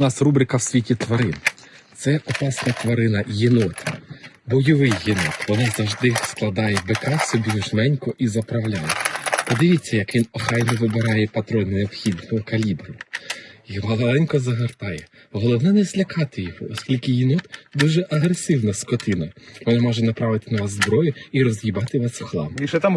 У нас рубрика в світі тварин. Це опасна тварина єнот. Бойовий єнот. Вона завжди складає бика собі жменько і заправляє. Подивіться, як він охайно вибирає патрони необхідного калібру. І маленько загортає. Головне не злякати його, оскільки єнот дуже агресивна скотина. Вона може направити на вас зброю і роз'їбати вас в хлам. І ще там